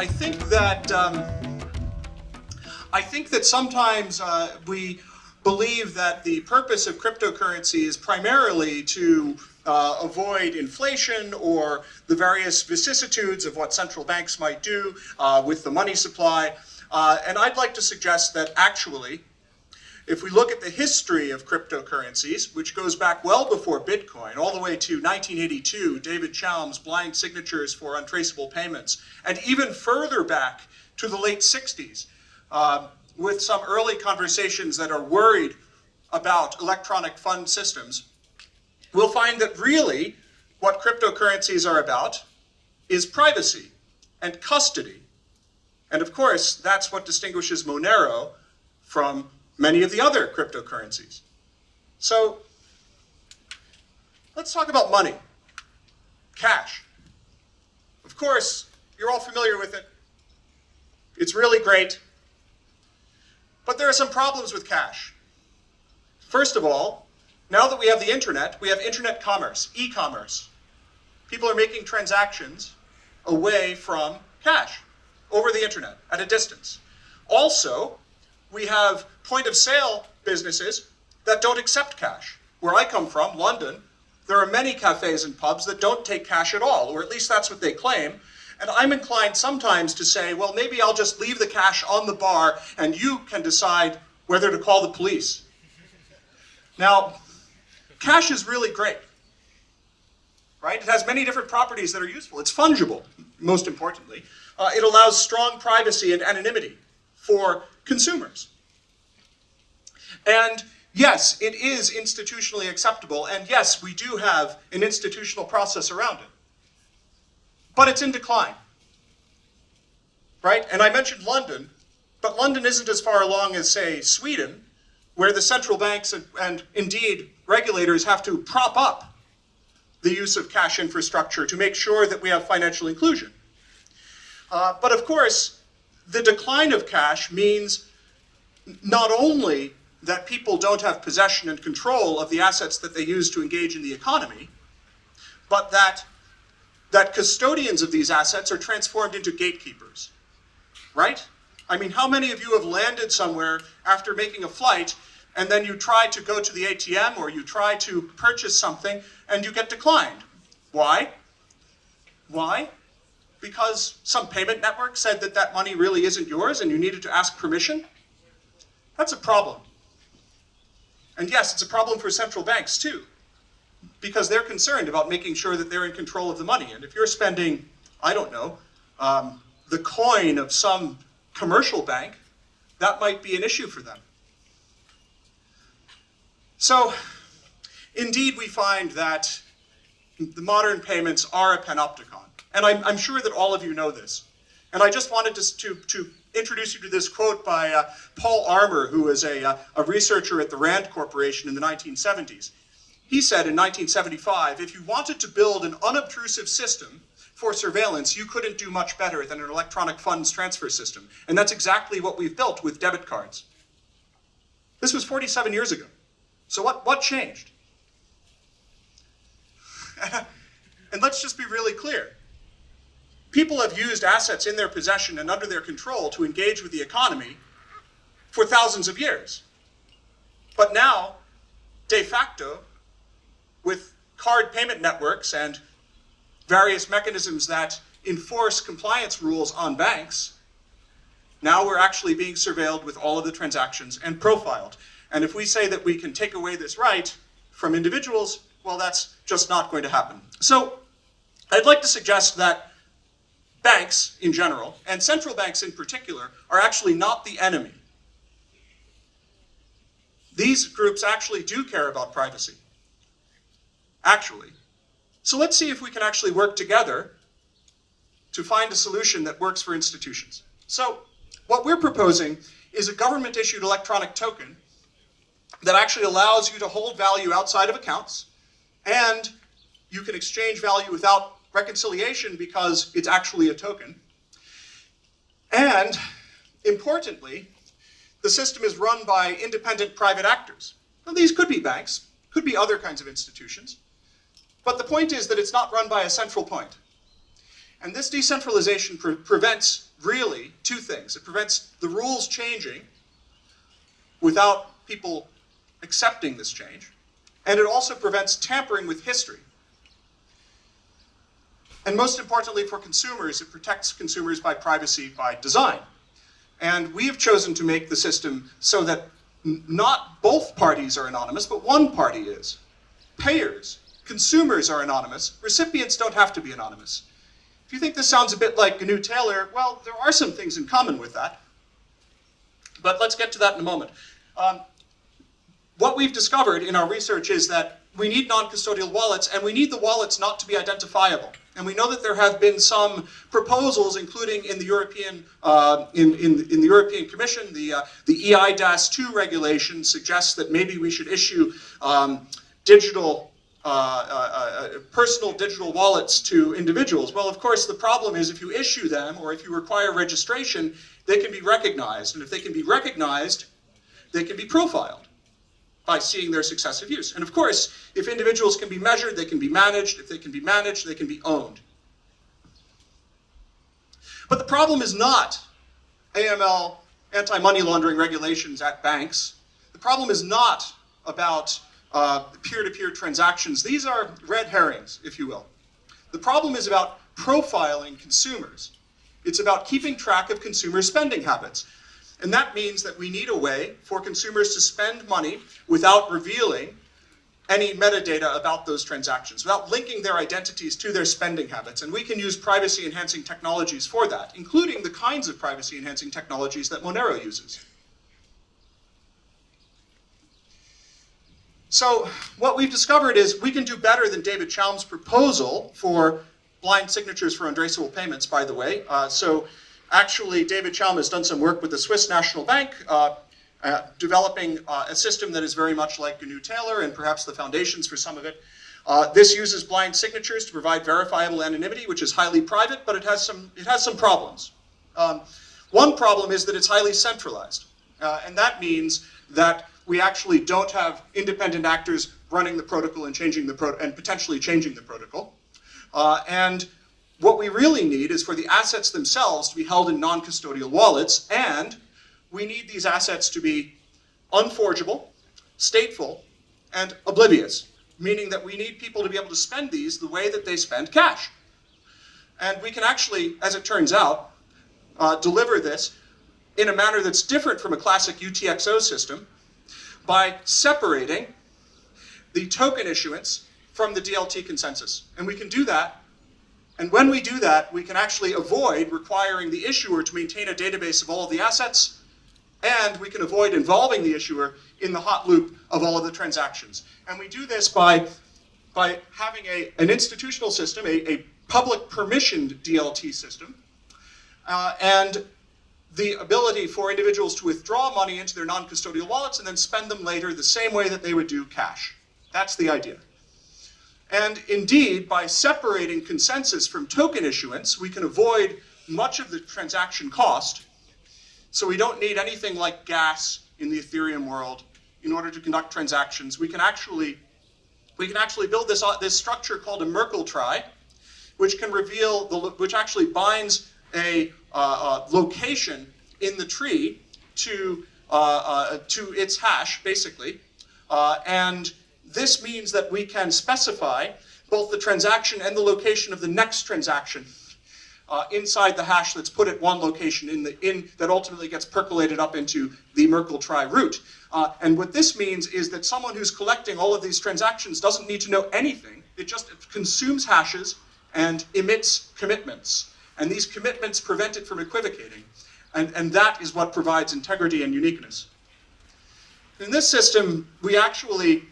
I think that um, I think that sometimes uh, we believe that the purpose of cryptocurrency is primarily to uh, avoid inflation or the various vicissitudes of what central banks might do uh, with the money supply. Uh, and I'd like to suggest that actually, if we look at the history of cryptocurrencies, which goes back well before Bitcoin, all the way to 1982, David Chaum's blind signatures for untraceable payments, and even further back to the late 60s, uh, with some early conversations that are worried about electronic fund systems, we'll find that really what cryptocurrencies are about is privacy and custody. And of course, that's what distinguishes Monero from many of the other cryptocurrencies. So let's talk about money, cash. Of course, you're all familiar with it. It's really great. But there are some problems with cash. First of all, now that we have the internet, we have internet commerce, e-commerce. People are making transactions away from cash over the internet at a distance. Also, we have point of sale businesses that don't accept cash. Where I come from, London, there are many cafes and pubs that don't take cash at all, or at least that's what they claim. And I'm inclined sometimes to say, well, maybe I'll just leave the cash on the bar and you can decide whether to call the police. Now, cash is really great, right? It has many different properties that are useful. It's fungible, most importantly. Uh, it allows strong privacy and anonymity for consumers. And yes, it is institutionally acceptable, and yes, we do have an institutional process around it. But it's in decline, right? And I mentioned London, but London isn't as far along as, say, Sweden, where the central banks and, and indeed regulators have to prop up the use of cash infrastructure to make sure that we have financial inclusion. Uh, but of course, the decline of cash means not only that people don't have possession and control of the assets that they use to engage in the economy, but that, that custodians of these assets are transformed into gatekeepers, right? I mean, how many of you have landed somewhere after making a flight and then you try to go to the ATM or you try to purchase something and you get declined? Why? Why? Because some payment network said that that money really isn't yours and you needed to ask permission? That's a problem. And yes, it's a problem for central banks too, because they're concerned about making sure that they're in control of the money. And if you're spending, I don't know, um, the coin of some commercial bank, that might be an issue for them. So, indeed, we find that the modern payments are a panopticon. And I'm, I'm sure that all of you know this. And I just wanted to, to, to introduce you to this quote by uh, Paul Armer, who is a, uh, a researcher at the RAND Corporation in the 1970s. He said in 1975, if you wanted to build an unobtrusive system for surveillance, you couldn't do much better than an electronic funds transfer system. And that's exactly what we've built with debit cards. This was 47 years ago. So what, what changed? and let's just be really clear. People have used assets in their possession and under their control to engage with the economy for thousands of years. But now, de facto, with card payment networks and various mechanisms that enforce compliance rules on banks, now we're actually being surveilled with all of the transactions and profiled. And if we say that we can take away this right from individuals, well, that's just not going to happen. So I'd like to suggest that banks in general, and central banks in particular, are actually not the enemy. These groups actually do care about privacy. Actually. So let's see if we can actually work together to find a solution that works for institutions. So what we're proposing is a government-issued electronic token that actually allows you to hold value outside of accounts, and you can exchange value without reconciliation because it's actually a token. And importantly, the system is run by independent private actors. Now, these could be banks, could be other kinds of institutions, but the point is that it's not run by a central point. And this decentralization pre prevents really two things. It prevents the rules changing without people accepting this change, and it also prevents tampering with history. And most importantly for consumers, it protects consumers by privacy by design. And we have chosen to make the system so that not both parties are anonymous, but one party is. Payers, consumers are anonymous, recipients don't have to be anonymous. If you think this sounds a bit like GNU Taler, well, there are some things in common with that. But let's get to that in a moment. Um, what we've discovered in our research is that we need non-custodial wallets, and we need the wallets not to be identifiable. And we know that there have been some proposals, including in the European uh, in, in, in, the European Commission, the uh, the EIDAS2 regulation suggests that maybe we should issue um, digital uh, uh, uh, personal digital wallets to individuals. Well, of course, the problem is if you issue them or if you require registration, they can be recognized. And if they can be recognized, they can be profiled by seeing their successive use. And of course, if individuals can be measured, they can be managed. If they can be managed, they can be owned. But the problem is not AML, anti-money laundering regulations at banks. The problem is not about uh, peer-to-peer -peer transactions. These are red herrings, if you will. The problem is about profiling consumers. It's about keeping track of consumer spending habits. And that means that we need a way for consumers to spend money without revealing any metadata about those transactions, without linking their identities to their spending habits. And we can use privacy-enhancing technologies for that, including the kinds of privacy-enhancing technologies that Monero uses. So what we've discovered is we can do better than David Chaum's proposal for blind signatures for untraceable payments, by the way. Uh, so actually, David Chaum has done some work with the Swiss National Bank, uh, uh, developing uh, a system that is very much like GNU Taler and perhaps the foundations for some of it. Uh, this uses blind signatures to provide verifiable anonymity, which is highly private, but it has some, it has some problems. Um, one problem is that it's highly centralized, uh, and that means that we actually don't have independent actors running the protocol and changing the pro and potentially changing the protocol. Uh, and what we really need is for the assets themselves to be held in non-custodial wallets, and we need these assets to be unforgeable, stateful, and oblivious, meaning that we need people to be able to spend these the way that they spend cash. And we can actually, as it turns out, uh, deliver this in a manner that's different from a classic UTXO system, by separating the token issuance from the DLT consensus. And we can do that. And when we do that, we can actually avoid requiring the issuer to maintain a database of all of the assets, and we can avoid involving the issuer in the hot loop of all of the transactions. And we do this by, by having a, an institutional system, a, a public permissioned DLT system, uh, and the ability for individuals to withdraw money into their non-custodial wallets and then spend them later the same way that they would do cash. That's the idea. And indeed, by separating consensus from token issuance, we can avoid much of the transaction cost. So we don't need anything like gas in the Ethereum world in order to conduct transactions. We can actually, we can actually build this, uh, this structure called a Merkle trie, which can reveal, the, which actually binds a uh, uh, location in the tree to, uh, to its hash, basically. and this means that we can specify both the transaction and the location of the next transaction uh, inside the hash that's put at one location in the in that ultimately gets percolated up into the Merkle trie root. Uh, and what this means is that someone who's collecting all of these transactions doesn't need to know anything. It just consumes hashes and emits commitments. And these commitments prevent it from equivocating. And, and that is what provides integrity and uniqueness. In this system, we actually,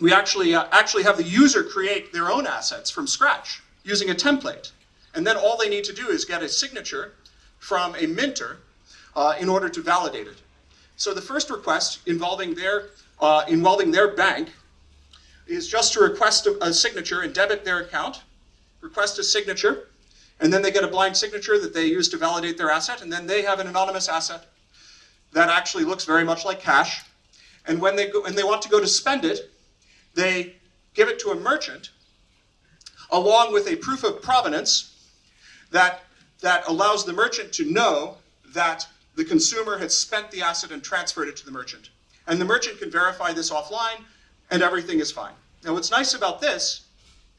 we actually, uh, actually have the user create their own assets from scratch using a template. And then all they need to do is get a signature from a minter uh, in order to validate it. So the first request involving their, uh, involving their bank is just to request a, a signature and debit their account, request a signature, and then they get a blind signature that they use to validate their asset, and then they have an anonymous asset that actually looks very much like cash. And when they, go, and they want to go to spend it, they give it to a merchant along with a proof of provenance that, that allows the merchant to know that the consumer has spent the asset and transferred it to the merchant. And the merchant can verify this offline, and everything is fine. Now, what's nice about this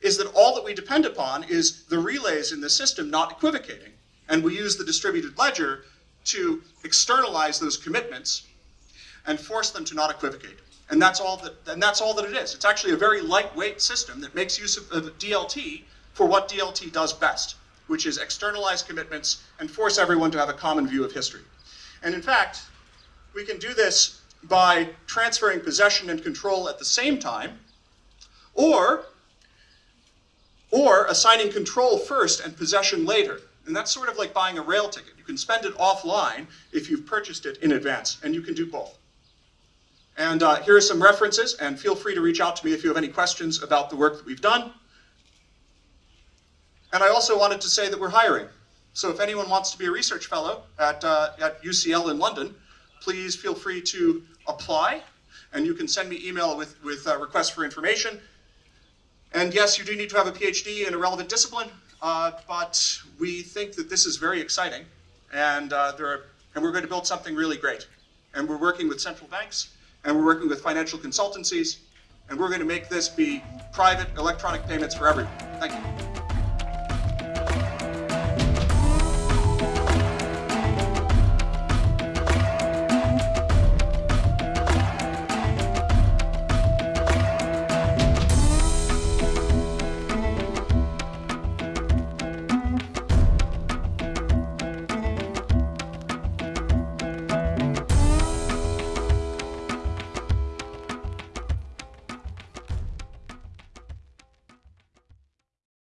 is that all that we depend upon is the relays in the system not equivocating. And we use the distributed ledger to externalize those commitments and force them to not equivocate. And that's all that, and that's all that it is. It's actually a very lightweight system that makes use of, of DLT for what DLT does best, which is externalize commitments and force everyone to have a common view of history. And in fact, we can do this by transferring possession and control at the same time, or, or assigning control first and possession later. And that's sort of like buying a rail ticket. You can spend it offline if you've purchased it in advance, and you can do both. And uh, here are some references, and feel free to reach out to me if you have any questions about the work that we've done. And I also wanted to say that we're hiring. So if anyone wants to be a research fellow at, uh, at UCL in London, please feel free to apply. And you can send me email with, with uh, requests for information. And yes, you do need to have a PhD in a relevant discipline, uh, but we think that this is very exciting. And, uh, there are, and we're going to build something really great. And we're working with central banks, and we're working with financial consultancies, and we're going to make this be private electronic payments for everyone. Thank you.